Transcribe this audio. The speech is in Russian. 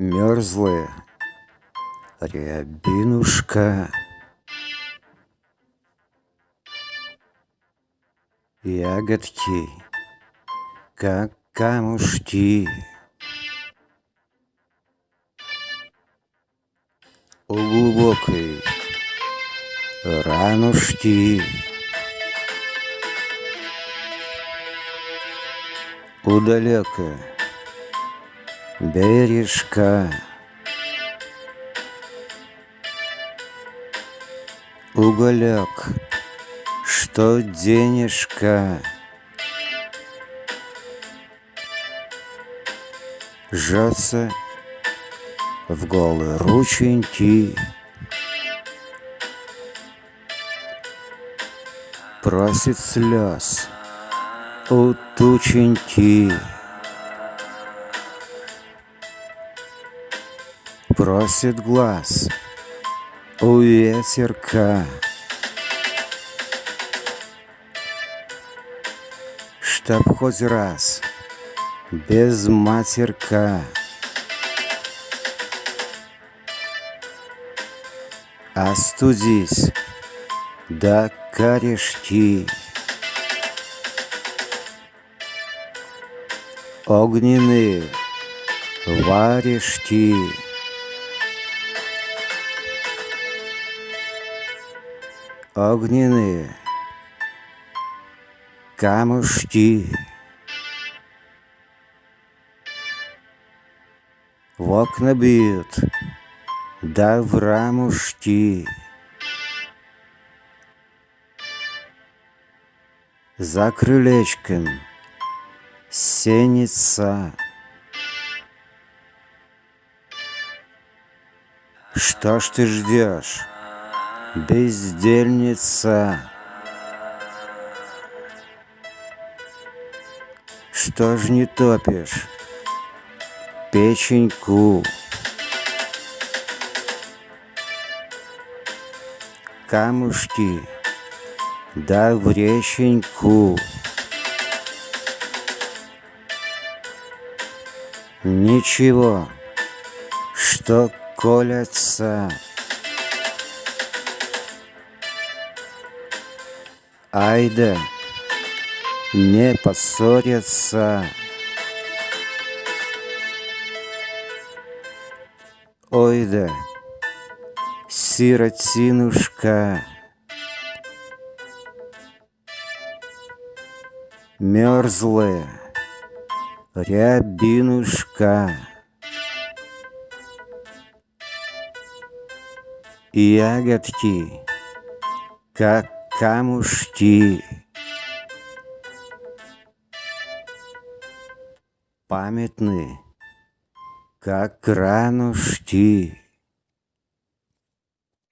Мерзлая рябинушка. Ягодки, как камушки. У глубокой ранушки. У далекой бережка. Уголек, что денежка? Жжется в голые рученьки. Просит слез у тученьки Просит глаз у ветерка. Чтоб хоть раз без матерка. Остудись до корешки. Огненные варежки Огненные камушки. В окна бьют, да в рамушки За крылечком сенится. Что ж ты ждешь, бездельница? Что ж не топишь печеньку? Камушки, да в реченьку. Ничего, что колятся. Айда, не поссорятся. Ой да, сиротинушка, Мерзлая рябинушка, Ягодки, как камушки, Памятны, как ранушки.